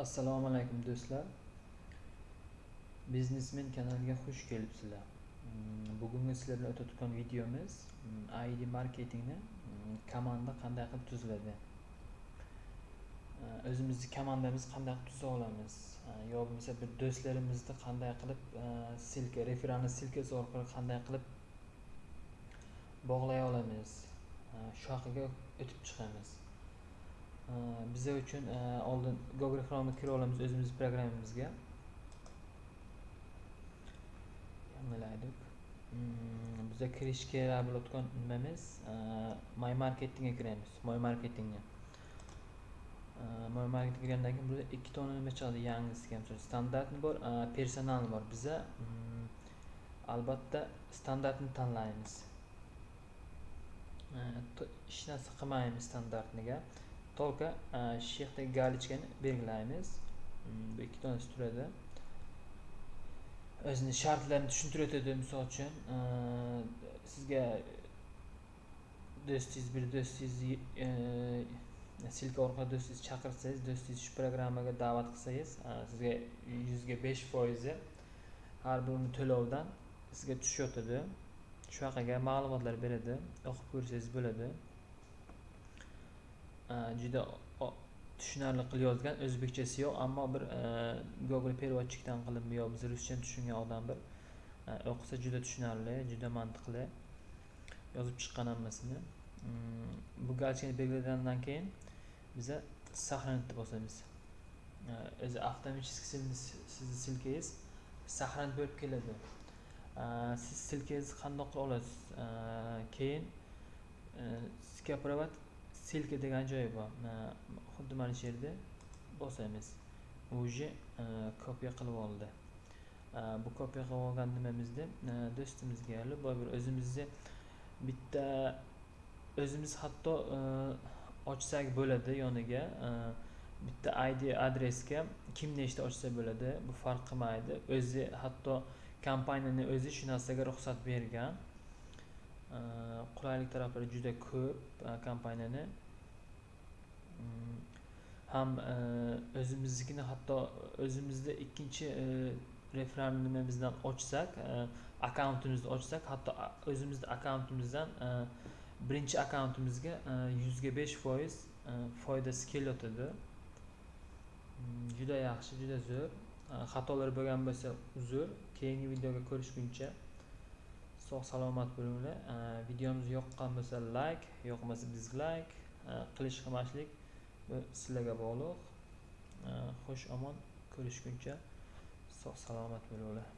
assalomu alaykum do'stlar. Biznesmen kanaliga xush kelibsizlar. Mm, bugungi sizlar bilan o'tayotgan videomiz mm, id marketingni mm, komanda qanday qilib tuziladi uh, o'zimizni komandamizni qanday qilib tuza olamiz? Uh, yo bo'lmasa bir do'stlarimizni qanday qilib uh, silka referanli silkasi orqali qanday qilib bog'lay olamiz? Shu haqiga o'tib chiqamiz. Biza uchun e, oldin google chromega kira olamiz o'zimizni programmamizga. Yangilaylik mm, biza kirish kerak bo'layotgan nimamiz e, my marketingga kiramiz my marketingga. E, my marketingga kirgandan keyin bizda ikki tona nima chiqadi? Yangisiga misol standartni bor personalni bor biza. Mm, albatta standartni tanlaymiz. Hech narsa qilmaymiz standartniga. Только e, shu galichkani belgilaymiz. Mm, bu ikki donasi turadi. O'zini shartlarini tushuntirib o'tadi misol uchun. E, sizga do'stingiz bir do'stingizni e, silka orqali do'stingizni chaqirsangiz do'stingiz shu programmaga da'vat qilsangiz sizga yuzga besh foizi har bir to'lovdan sizga tushyotadi shu haqida ma'lumotlar beradi o'qib ko'rsangiz bo'ladi. E, juda tushunarli qilib yozgan o'zbekchasi yo'q ammo bir e, google переводчикdan qilib yo biz ruschani tushungan odam bir e, o'qisa juda tushunarli juda mantiqli yozib chiqqan hammasini. Mm, bu galchani belgilagandan keyin biza сохранить bosamiz o'zi avtomатически sizni silkangiz сохранить bo'lib keladi. Siz silkangizni qandoq qilib olasiz keyin skopировать silka degan joyi bor. Xuddi mana shu yerda bosamiz уже e, kopiya qilib oldi. E, bu kopiya qilib olgan nimamizni e, do'stimizga любой bir o'zimizni bitta o'zimiz hatto ochsak bo'ladi yoniga. Bitta id adresga kim nechta ochsa bo'ladi bu farq qilmaydi. O'zi hatto kompaniyani o'zi shu narsaga ruxsat bergan. Э, qulaylik taraflari juda ko'p e, kompaniyani. Mm, ham e, o'zimiznikini hatto o'zimizda ikkinchi e, referan nimamizdan ochsak akkauntimizni ochsak hatto o'zimizni akkauntimizdan birinchi akkauntimizga yuzga besh foiz foydasi kelyotidi mm, juda yaxshi juda zo'r. Xatolar bo'lgan bo'lsa uzr keyingi videoga ko'rishguncha. Sog' salomat bo'linglar. Videomiz yoqqan bo'lsa layk yoqmasa dizlayk qilish qilmaslik bu sizlarga bog'liq. Xush omon ko'rishguncha sog' salomat bo'linglar.